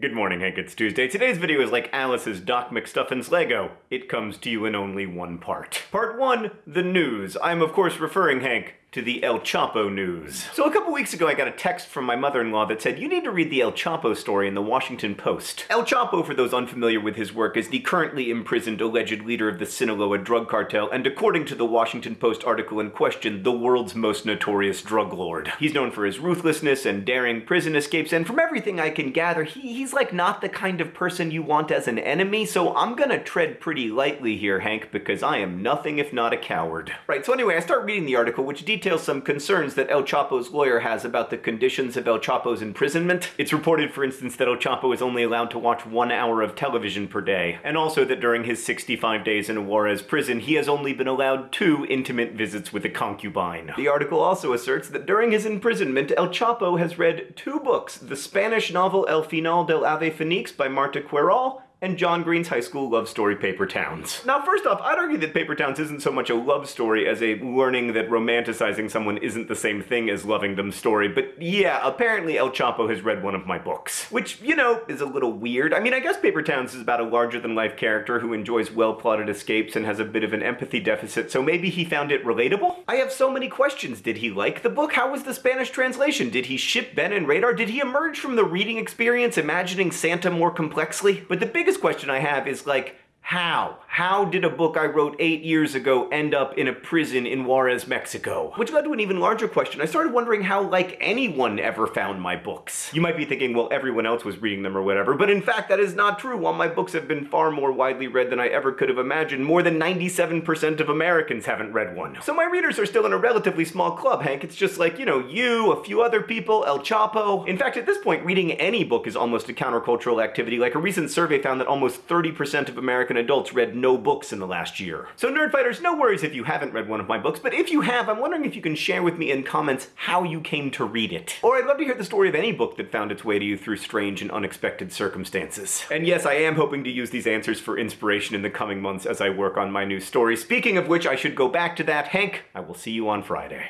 Good morning, Hank. It's Tuesday. Today's video is like Alice's Doc McStuffins Lego. It comes to you in only one part. Part 1, the news. I'm of course referring, Hank, to the El Chapo news. So a couple weeks ago I got a text from my mother-in-law that said, you need to read the El Chapo story in the Washington Post. El Chapo, for those unfamiliar with his work, is the currently imprisoned alleged leader of the Sinaloa drug cartel, and according to the Washington Post article in question, the world's most notorious drug lord. He's known for his ruthlessness and daring prison escapes, and from everything I can gather, he, he's like not the kind of person you want as an enemy, so I'm gonna tread pretty lightly here, Hank, because I am nothing if not a coward. Right, so anyway, I start reading the article, which details details some concerns that El Chapo's lawyer has about the conditions of El Chapo's imprisonment. It's reported, for instance, that El Chapo is only allowed to watch one hour of television per day, and also that during his 65 days in Juarez prison, he has only been allowed two intimate visits with a concubine. The article also asserts that during his imprisonment, El Chapo has read two books, the Spanish novel El Final del Ave Fenix by Marta Querol and John Green's high school love story Paper Towns. Now first off, I'd argue that Paper Towns isn't so much a love story as a learning that romanticizing someone isn't the same thing as loving them story, but yeah, apparently El Chapo has read one of my books. Which, you know, is a little weird. I mean, I guess Paper Towns is about a larger-than-life character who enjoys well-plotted escapes and has a bit of an empathy deficit, so maybe he found it relatable? I have so many questions. Did he like the book? How was the Spanish translation? Did he ship Ben and Radar? Did he emerge from the reading experience imagining Santa more complexly? But the biggest biggest question I have is like, how? How did a book I wrote eight years ago end up in a prison in Juarez, Mexico? Which led to an even larger question. I started wondering how, like, anyone ever found my books. You might be thinking, well, everyone else was reading them or whatever, but in fact, that is not true. While my books have been far more widely read than I ever could have imagined, more than 97% of Americans haven't read one. So my readers are still in a relatively small club, Hank. It's just like, you know, you, a few other people, El Chapo. In fact, at this point, reading any book is almost a countercultural activity. Like, a recent survey found that almost 30% of Americans American adults read no books in the last year. So Nerdfighters, no worries if you haven't read one of my books, but if you have, I'm wondering if you can share with me in comments how you came to read it. Or I'd love to hear the story of any book that found its way to you through strange and unexpected circumstances. And yes, I am hoping to use these answers for inspiration in the coming months as I work on my new story. Speaking of which, I should go back to that. Hank, I will see you on Friday.